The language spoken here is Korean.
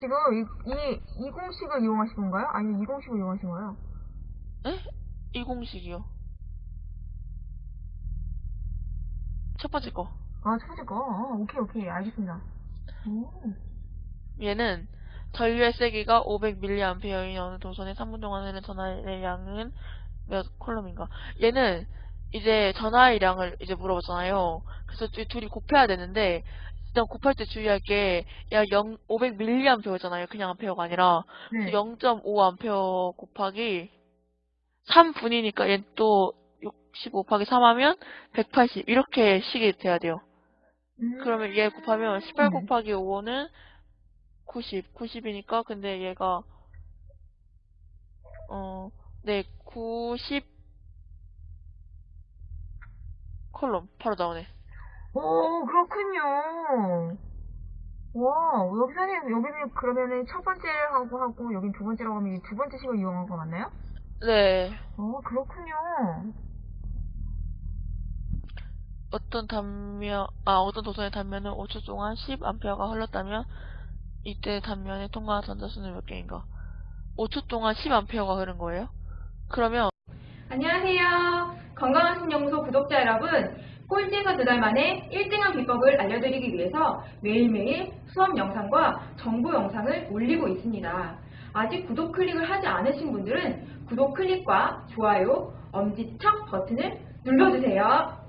지금 이, 이, 이 공식을 이용하신 건가요? 아니면 이 공식을 이용하신 거예요? 에? 이 공식이요. 첫 번째 거. 아, 첫 번째 거. 어, 오케이, 오케이. 알겠습니다. 오. 얘는 전류의 세기가 500mAh인 어느 도선의 3분 동안 흐르는 전하의 양은 몇 콜롬인가? 얘는 이제 전하의 양을 이제 물어봤잖아요. 그래서 이 둘이 곱해야 되는데 일단 곱할 때 주의할 게약 0, 500mAh잖아요. 그냥 암페어가 아니라 네. 0.5A 곱하기 3분이니까 얘는 또60 곱하기 3 하면 180 이렇게 식이 돼야 돼요. 음. 그러면 얘 곱하면 18 네. 곱하기 5는 90, 90이니까 근데 얘가 어, 네, 90 콜롬 바로 나오네. 오, 그렇군요. 와, 여기서는, 여기는 그러면은 첫 번째하고 하고, 여긴 두 번째라고 하면 이 두 번째 식을 이용한 거 맞나요? 네, 어, 그렇군요. 어떤 단면, 아, 어떤 도선의 단면은 5초 동안 10A가 흘렀다면 이때 단면에 통과한 전자수는 몇 개인가? 5초 동안 10A가 흐른 거예요? 그러면 안녕하세요. 건강한 신연구소 구독자 여러분. 꼴찌에서 두 달 만에 1등한 비법을 알려드리기 위해서 매일매일 수업 영상과 정보 영상을 올리고 있습니다. 아직 구독 클릭을 하지 않으신 분들은 구독 클릭과 좋아요, 엄지척 버튼을 눌러주세요.